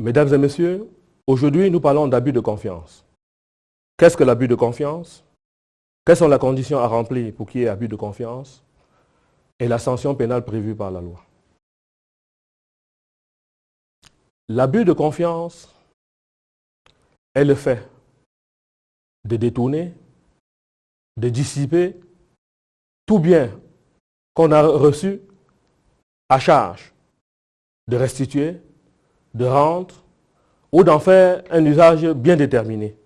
Mesdames et messieurs, aujourd'hui nous parlons d'abus de confiance. Qu'est-ce que l'abus de confiance? Quelles sont les conditions à remplir pour qu'il y ait abus de confiance? Et la sanction pénale prévue par la loi. L'abus de confiance est le fait de détourner, de dissiper tout bien qu'on a reçu à charge, de restituer, de rendre ou d'en faire un usage bien déterminé.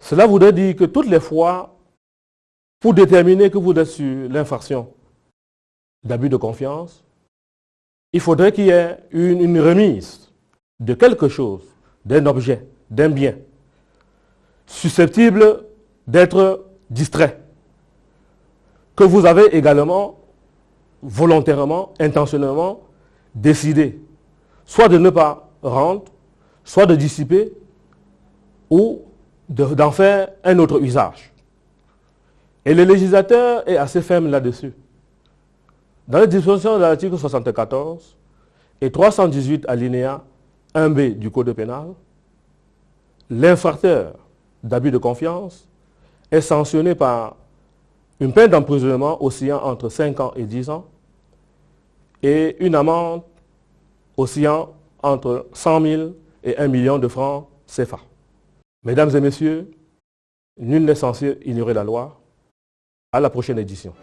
Cela voudrait dire que toutes les fois, pour déterminer que vous êtes sur l'infraction d'abus de confiance, il faudrait qu'il y ait une, une remise de quelque chose, d'un objet, d'un bien, susceptible d'être distrait, que vous avez également volontairement, intentionnellement décidé soit de ne pas rendre, soit de dissiper ou d'en faire un autre usage. Et le législateur est assez ferme là-dessus. Dans les dispositions de l'article 74 et 318 alinéa 1b du Code pénal, l'infracteur d'abus de confiance est sanctionné par une peine d'emprisonnement oscillant entre 5 ans et 10 ans et une amende oscillant entre 100 000 et 1 million de francs CFA. Mesdames et messieurs, nul n'est censé ignorer la loi. À la prochaine édition.